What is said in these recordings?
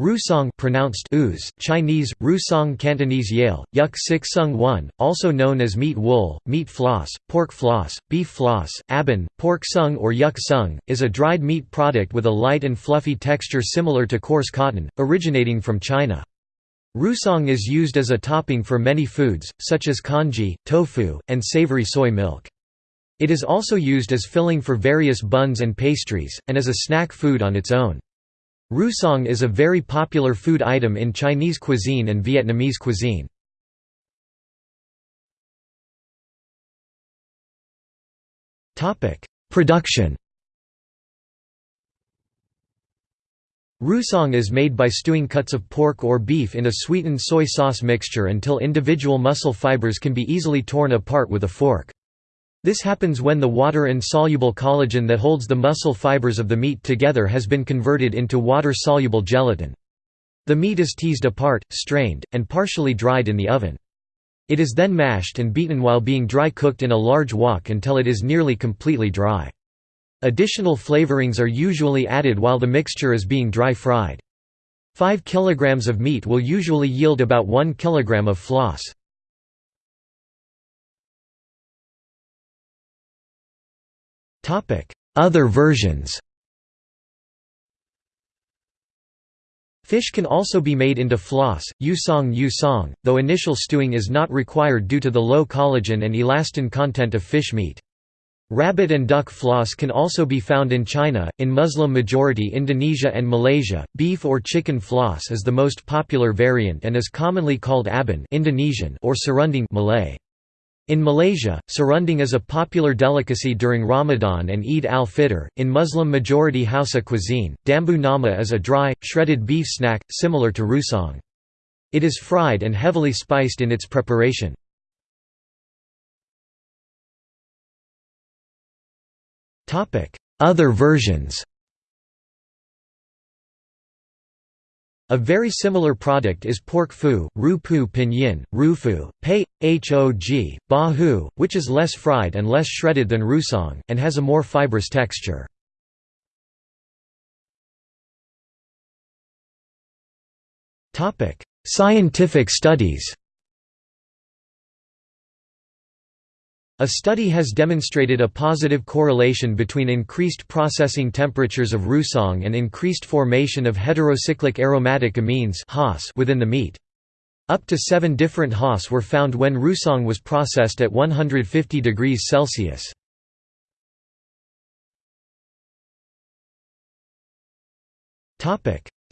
Rusong pronounced ooze, Chinese, Rusong Cantonese Yale, Yuk Sik Sung 1, also known as meat wool, meat floss, pork floss, beef floss, abon, pork sung or yuk sung, is a dried meat product with a light and fluffy texture similar to coarse cotton, originating from China. Rusong is used as a topping for many foods, such as congee, tofu, and savory soy milk. It is also used as filling for various buns and pastries, and as a snack food on its own. Rusong is a very popular food item in Chinese cuisine and Vietnamese cuisine. Production Rusong is made by stewing cuts of pork or beef in a sweetened soy sauce mixture until individual muscle fibers can be easily torn apart with a fork. This happens when the water-insoluble collagen that holds the muscle fibers of the meat together has been converted into water-soluble gelatin. The meat is teased apart, strained, and partially dried in the oven. It is then mashed and beaten while being dry cooked in a large wok until it is nearly completely dry. Additional flavorings are usually added while the mixture is being dry fried. 5 kg of meat will usually yield about 1 kg of floss. Other versions Fish can also be made into floss, yusong yusong, though initial stewing is not required due to the low collagen and elastin content of fish meat. Rabbit and duck floss can also be found in China, in Muslim-majority Indonesia and Malaysia. Beef or chicken floss is the most popular variant and is commonly called abon Indonesian or serunding Malay. In Malaysia, serunding is a popular delicacy during Ramadan and Eid al-Fitr. In Muslim-majority Hausa cuisine, dambu nama is a dry, shredded beef snack, similar to rusong. It is fried and heavily spiced in its preparation. Other versions A very similar product is pork fu, ru pu pinyin, rufu, pei, hog, ba hu, which is less fried and less shredded than rusong, and has a more fibrous texture. Scientific studies A study has demonstrated a positive correlation between increased processing temperatures of rusong and increased formation of heterocyclic aromatic amines within the meat. Up to seven different HAAs were found when rusong was processed at 150 degrees Celsius.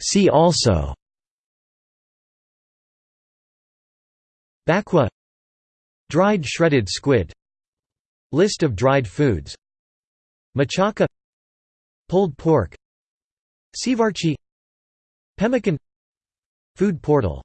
See also Bakkwa Dried shredded squid List of dried foods. Machaca. Pulled pork. Sivarchi. Pemmican. Food portal